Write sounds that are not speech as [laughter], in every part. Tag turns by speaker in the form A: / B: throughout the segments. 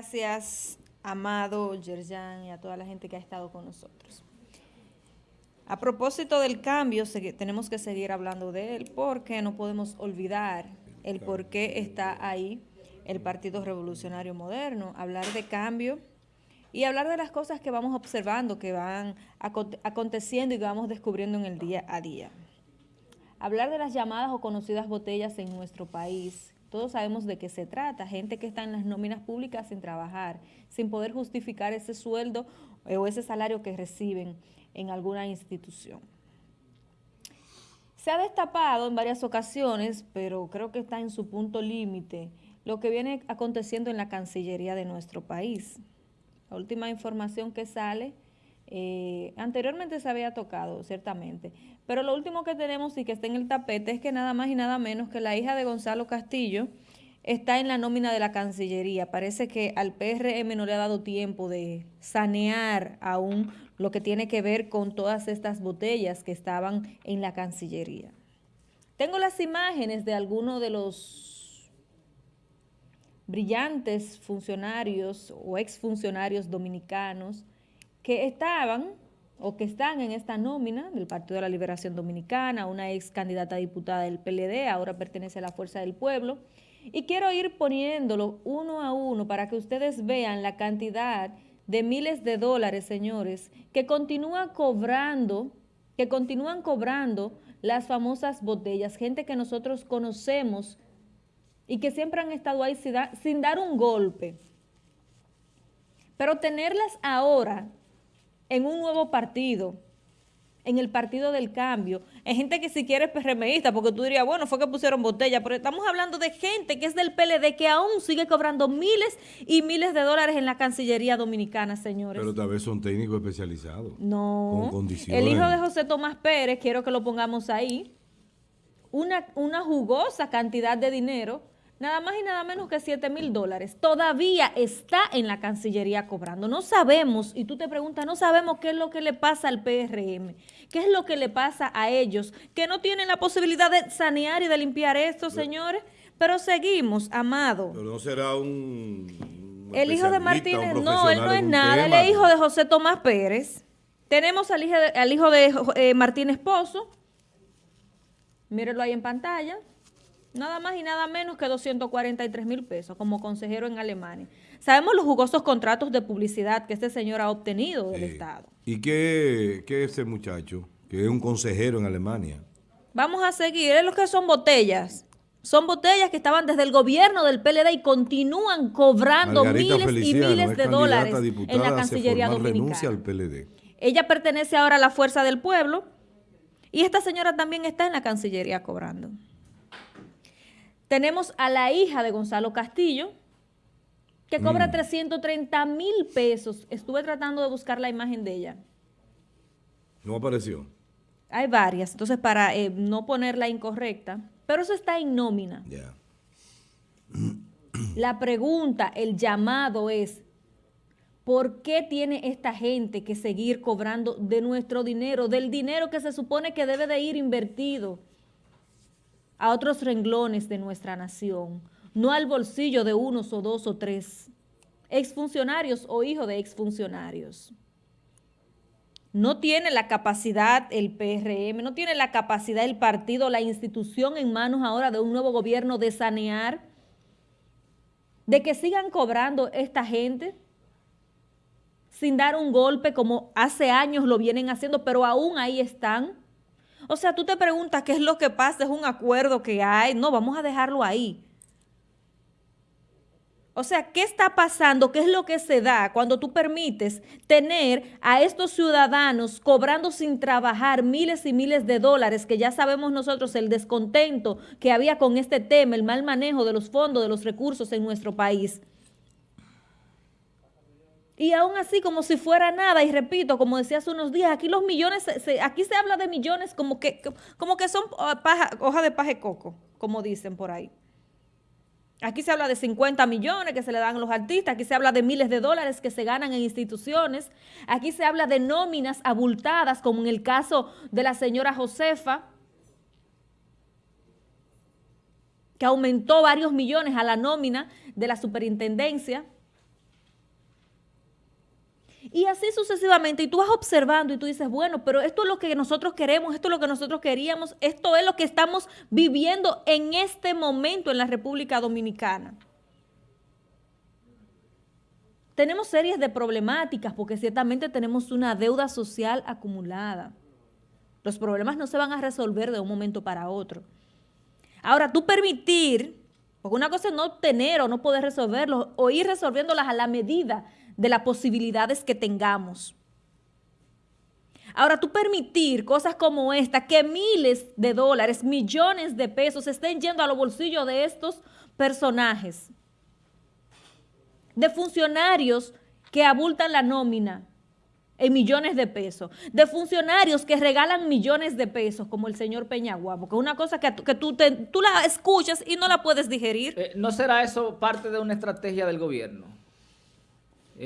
A: Gracias, Amado, Yerjan y a toda la gente que ha estado con nosotros. A propósito del cambio, tenemos que seguir hablando de él porque no podemos olvidar el por qué está ahí el Partido Revolucionario Moderno. Hablar de cambio y hablar de las cosas que vamos observando, que van aconteciendo y que vamos descubriendo en el día a día. Hablar de las llamadas o conocidas botellas en nuestro país. Todos sabemos de qué se trata, gente que está en las nóminas públicas sin trabajar, sin poder justificar ese sueldo o ese salario que reciben en alguna institución. Se ha destapado en varias ocasiones, pero creo que está en su punto límite, lo que viene aconteciendo en la Cancillería de nuestro país. La última información que sale, eh, anteriormente se había tocado, ciertamente, pero lo último que tenemos y que está en el tapete es que nada más y nada menos que la hija de Gonzalo Castillo está en la nómina de la Cancillería. Parece que al PRM no le ha dado tiempo de sanear aún lo que tiene que ver con todas estas botellas que estaban en la Cancillería. Tengo las imágenes de algunos de los brillantes funcionarios o exfuncionarios dominicanos que estaban o que están en esta nómina del Partido de la Liberación Dominicana, una ex candidata a diputada del PLD, ahora pertenece a la Fuerza del Pueblo, y quiero ir poniéndolo uno a uno para que ustedes vean la cantidad de miles de dólares, señores, que continúan cobrando, que continúan cobrando las famosas botellas, gente que nosotros conocemos y que siempre han estado ahí sin dar un golpe. Pero tenerlas ahora en un nuevo partido, en el Partido del Cambio. Hay gente que si quiere es PRMista, porque tú dirías, bueno, fue que pusieron botella, pero estamos hablando de gente que es del PLD, que aún sigue cobrando miles y miles de dólares en la Cancillería Dominicana, señores.
B: Pero tal vez son técnicos especializados.
A: No. Con condiciones. El hijo de José Tomás Pérez, quiero que lo pongamos ahí, una, una jugosa cantidad de dinero nada más y nada menos que 7 mil dólares. Todavía está en la Cancillería cobrando. No sabemos, y tú te preguntas, no sabemos qué es lo que le pasa al PRM, qué es lo que le pasa a ellos, que no tienen la posibilidad de sanear y de limpiar esto, señores. Pero seguimos, Amado.
B: Pero no será un...
A: El hijo de Martínez, no, él no es nada, él es hijo de José Tomás Pérez. Tenemos al hijo de, al hijo de eh, Martínez Pozo, mírenlo ahí en pantalla, nada más y nada menos que 243 mil pesos como consejero en Alemania. Sabemos los jugosos contratos de publicidad que este señor ha obtenido del Estado.
B: ¿Y qué, qué es ese muchacho? Que es un consejero en Alemania.
A: Vamos a seguir, es lo que son botellas. Son botellas que estaban desde el gobierno del PLD y continúan cobrando miles y miles de dólares en la Cancillería Dominicana.
B: Al PLD.
A: Ella pertenece ahora a la Fuerza del Pueblo y esta señora también está en la Cancillería cobrando. Tenemos a la hija de Gonzalo Castillo, que cobra 330 mm. mil pesos. Estuve tratando de buscar la imagen de ella.
B: No apareció.
A: Hay varias, entonces para eh, no ponerla incorrecta, pero eso está en nómina.
B: Ya.
A: La pregunta, el llamado es, ¿por qué tiene esta gente que seguir cobrando de nuestro dinero, del dinero que se supone que debe de ir invertido? A otros renglones de nuestra nación, no al bolsillo de unos o dos o tres exfuncionarios o hijos de exfuncionarios. No tiene la capacidad el PRM, no tiene la capacidad el partido, la institución en manos ahora de un nuevo gobierno de sanear, de que sigan cobrando esta gente sin dar un golpe como hace años lo vienen haciendo, pero aún ahí están. O sea, tú te preguntas qué es lo que pasa, es un acuerdo que hay. No, vamos a dejarlo ahí. O sea, ¿qué está pasando? ¿Qué es lo que se da cuando tú permites tener a estos ciudadanos cobrando sin trabajar miles y miles de dólares, que ya sabemos nosotros el descontento que había con este tema, el mal manejo de los fondos, de los recursos en nuestro país? Y aún así, como si fuera nada, y repito, como decía hace unos días, aquí los millones, aquí se habla de millones como que, como que son ah, hoja de paje coco, como dicen por ahí. Aquí se habla de 50 millones que se le dan a los artistas, aquí se habla de miles de dólares que se ganan en instituciones, aquí se habla de nóminas abultadas, como en el caso de la señora Josefa, que aumentó varios millones a la nómina de la superintendencia, Y así sucesivamente, y tú vas observando y tú dices, bueno, pero esto es lo que nosotros queremos, esto es lo que nosotros queríamos, esto es lo que estamos viviendo en este momento en la República Dominicana. Tenemos series de problemáticas porque ciertamente tenemos una deuda social acumulada. Los problemas no se van a resolver de un momento para otro. Ahora, tú permitir, porque una cosa es no tener o no poder resolverlos, o ir resolviéndolas a la medida de las posibilidades que tengamos. Ahora, tú permitir cosas como esta, que miles de dólares, millones de pesos estén yendo a los bolsillos de estos personajes, de funcionarios que abultan la nómina, en millones de pesos, de funcionarios que regalan millones de pesos, como el señor Peñaguabo, que es una cosa que, que tú, tú la escuchas y no la puedes digerir.
C: Eh, ¿No será eso parte de una estrategia del gobierno?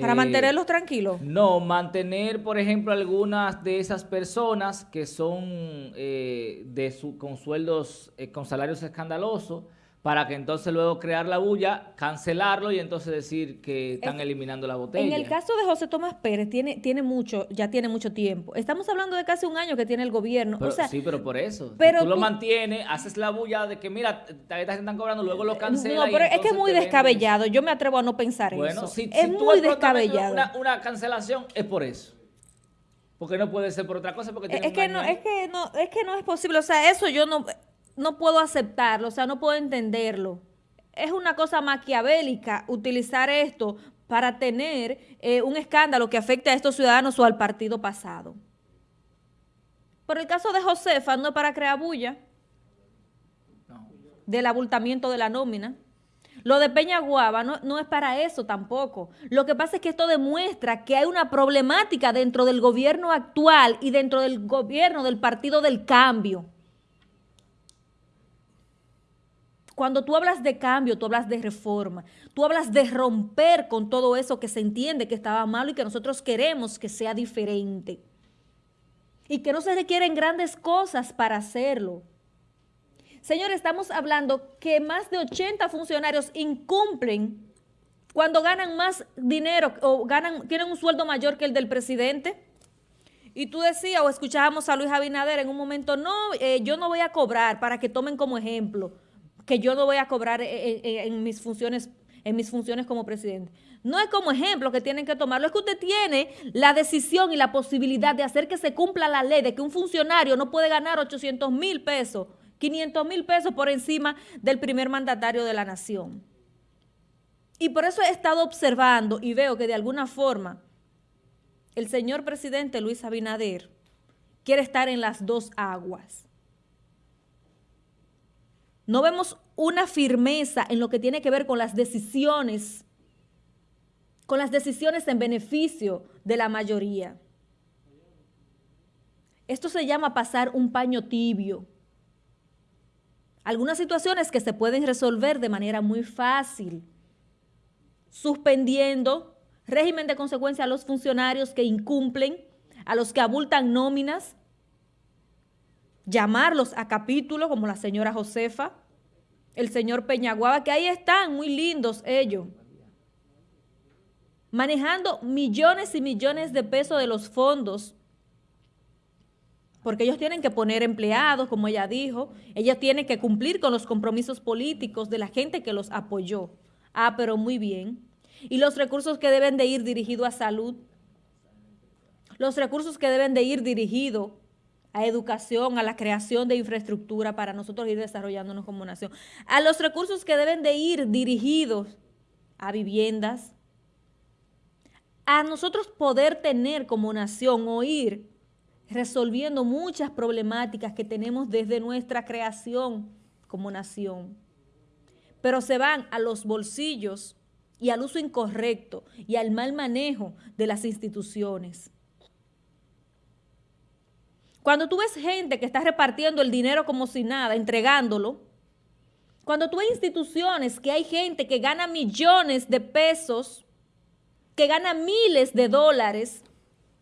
A: ¿Para eh, mantenerlos tranquilos?
C: No, mantener, por ejemplo, algunas de esas personas que son eh, de su, con sueldos, con salarios escandalosos, para que entonces luego crear la bulla, cancelarlo y entonces decir que están eliminando la botella.
A: En el caso de José Tomás Pérez, tiene, tiene mucho, ya tiene mucho tiempo. Estamos hablando de casi un año que tiene el gobierno.
C: sí, pero por eso. Pero tú, lo mantienes, haces la bulla de que, mira, te están cobrando, luego lo cancelas.
A: No, pero es que es muy descabellado. Yo me atrevo a no pensar
C: bueno,
A: eso.
C: Si, es muy descabellado. Una, una, cancelación es por eso. Porque no puede ser por otra cosa. Porque
A: es, que no, es, que no, es que no es posible. O sea, eso yo no no puedo aceptarlo, o sea, no puedo entenderlo. Es una cosa maquiavélica utilizar esto para tener eh, un escándalo que afecte a estos ciudadanos o al partido pasado. Por el caso de Josefa, no es para crear bulla del abultamiento de la nómina. Lo de Peña Guava no, no, es para eso tampoco. Lo que pasa es que esto demuestra que hay una problemática dentro del gobierno actual y dentro del gobierno del Partido del Cambio. Cuando tú hablas de cambio, tú hablas de reforma, tú hablas de romper con todo eso que se entiende que estaba malo y que nosotros queremos que sea diferente. Y que no se requieren grandes cosas para hacerlo. Señor, estamos hablando que más de 80 funcionarios incumplen cuando ganan más dinero o ganan, tienen un sueldo mayor que el del presidente. Y tú decías o escuchábamos a Luis Abinader en un momento, no, eh, yo no voy a cobrar para que tomen como ejemplo que yo no voy a cobrar en, mis funciones en mis funciones como presidente. No es como ejemplo que tienen que tomarlo, es que usted tiene la decisión y la posibilidad de hacer que se cumpla la ley de que un funcionario no puede ganar 800 mil pesos, 500 mil pesos por encima del primer mandatario de la nación. Y por eso he estado observando y veo que de alguna forma el señor presidente Luis Abinader quiere estar en las dos aguas. No vemos una firmeza en lo que tiene que ver con las decisiones, con las decisiones en beneficio de la mayoría. Esto se llama pasar un paño tibio. Algunas situaciones que se pueden resolver de manera muy fácil, suspendiendo régimen de consecuencia a los funcionarios que incumplen, a los que abultan nóminas, llamarlos a capítulo, como la señora Josefa, el señor Peñaguaba, que ahí están, muy lindos ellos, manejando millones y millones de pesos de los fondos, porque ellos tienen que poner empleados, como ella dijo, ellos tienen que cumplir con los compromisos políticos de la gente que los apoyó. Ah, pero muy bien. Y los recursos que deben de ir dirigidos a salud, los recursos que deben de ir dirigidos a educación, a la creación de infraestructura para nosotros ir desarrollándonos como nación, a los recursos que deben de ir dirigidos a viviendas, a nosotros poder tener como nación o ir resolviendo muchas problemáticas que tenemos desde nuestra creación como nación. Pero se van a los bolsillos y al uso incorrecto y al mal manejo de las instituciones. Cuando tú ves gente que está repartiendo el dinero como si nada, entregándolo, cuando tú ves instituciones que hay gente que gana millones de pesos, que gana miles de dólares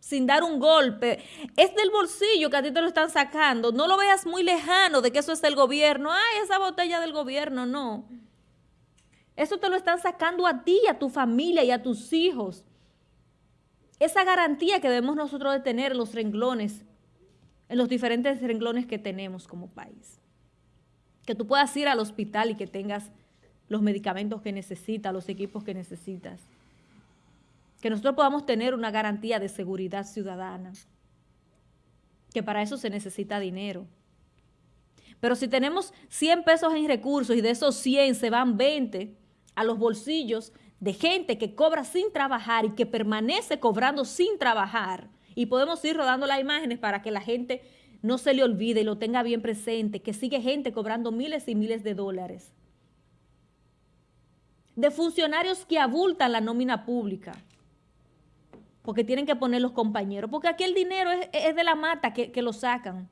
A: sin dar un golpe, es del bolsillo que a ti te lo están sacando. No lo veas muy lejano de que eso es del gobierno. Ay, esa botella del gobierno, no. Eso te lo están sacando a ti, a tu familia y a tus hijos. esa garantía que debemos nosotros de tener en los renglones, en los diferentes renglones que tenemos como país. Que tú puedas ir al hospital y que tengas los medicamentos que necesitas, los equipos que necesitas. Que nosotros podamos tener una garantía de seguridad ciudadana. Que para eso se necesita dinero. Pero si tenemos 100 pesos en recursos y de esos 100 se van 20 a los bolsillos de gente que cobra sin trabajar y que permanece cobrando sin trabajar, y podemos ir rodando las imágenes para que la gente no se le olvide y lo tenga bien presente, que sigue gente cobrando miles y miles de dólares. De funcionarios que abultan la nómina pública, porque tienen que poner los compañeros, porque aquí el dinero es, de la mata que, que lo sacan.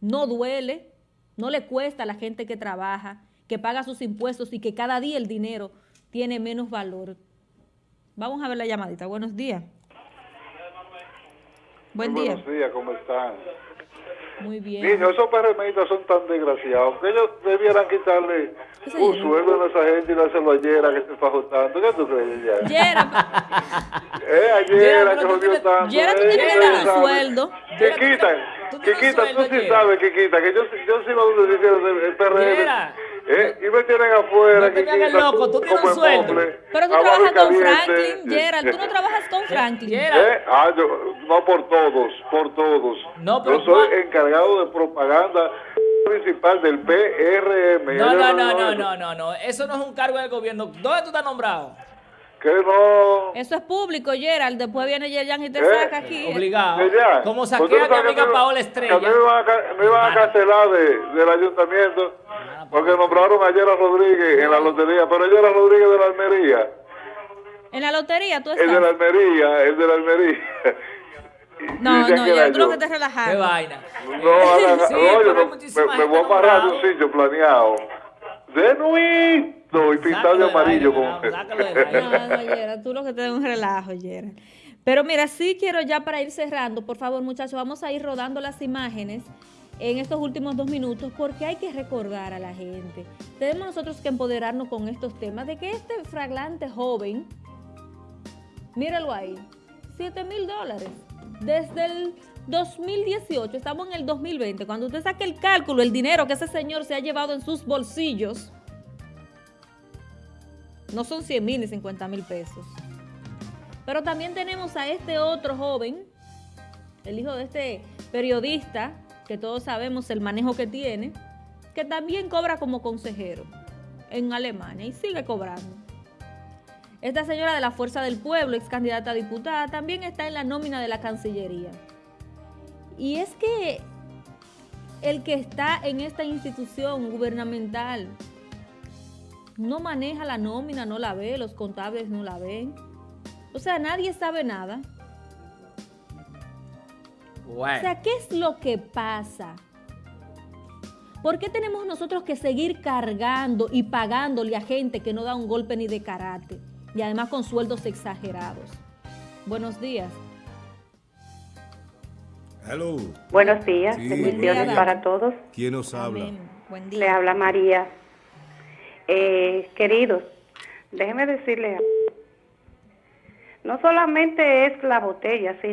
A: No duele, no le cuesta a la gente que trabaja, que paga sus impuestos y que cada día el dinero tiene menos valor. Vamos a ver la llamadita. Buenos días.
D: Buen día. Buenos días, ¿cómo están?
A: Muy bien.
D: Niños, esos PRMistas son tan desgraciados que ellos debieran quitarle un sueldo a esa gente y dárselo a Yera que se fajó tanto. ¿Qué tú crees, Yera? [laughs]
A: Yera. [laughs]
D: eh, a Yera que jodió tanto.
A: Yera, tú tienes que dar un sueldo.
D: Que quitan. Quiquita, tú sí sabes, Quiquita, que yo, yo sí me decir el PRM. Eh, y me tienen afuera.
C: No te hagas loco, tú tienes un sueldo.
A: Pero tú trabajas con Franklin, Gerald, tú no trabajas con Franklin.
D: Eh, ah, yo, no por todos, por todos.
C: No, pero
D: yo soy encargado de propaganda principal del PRM.
C: No, no, no, no, no, no, no, eso no es un cargo del gobierno. ¿Dónde tú estás nombrado?
D: Que no.
A: Eso es público, Gerald. Después viene Yerjan y te ¿Eh? saca aquí.
C: Obligado. Como saqué a mi amiga Paola Estrella.
D: Que me iban a, me iban a cancelar de, del ayuntamiento porque nombraron a Yera Rodríguez en la lotería. Pero Yera Rodríguez de la Almería.
A: ¿En la lotería tú estás?
D: El de la Almería, [laughs] el de la Almería.
A: No, no, yo creo que te relajaste.
C: Qué vaina.
D: No, [laughs] sí, no, yo no, me, me voy a amarrar de un sitio planeado. De nuit y pintado de amarillo.
A: No, no, tú lo que te da un relajo, Yera. Pero mira, sí quiero ya para ir cerrando, por favor, muchachos, vamos a ir rodando las imágenes en estos últimos dos minutos porque hay que recordar a la gente. Tenemos nosotros que empoderarnos con estos temas de que este fraglante joven, míralo ahí, 7 mil dólares. Desde el 2018, estamos en el 2020, cuando usted saque el cálculo, el dinero que ese señor se ha llevado en sus bolsillos, no son 100 mil ni 50 mil pesos. Pero también tenemos a este otro joven, el hijo de este periodista, que todos sabemos el manejo que tiene, que también cobra como consejero en Alemania y sigue cobrando. Esta señora de la Fuerza del Pueblo, ex candidata a diputada, también está en la nómina de la Cancillería. Y es que el que está en esta institución gubernamental no maneja la nómina, no la ve, los contables no la ven. O sea, nadie sabe nada. O sea, ¿qué es lo que pasa? ¿Por qué tenemos nosotros que seguir cargando y pagándole a gente que no da un golpe ni de karate? Y además con sueldos exagerados. Buenos días.
B: Hello.
E: Buenos días, bendiciones para todos.
B: ¿Quién nos habla?
A: Buen día.
E: Le habla María. Eh, queridos, déjenme decirles, no solamente es la botella, sino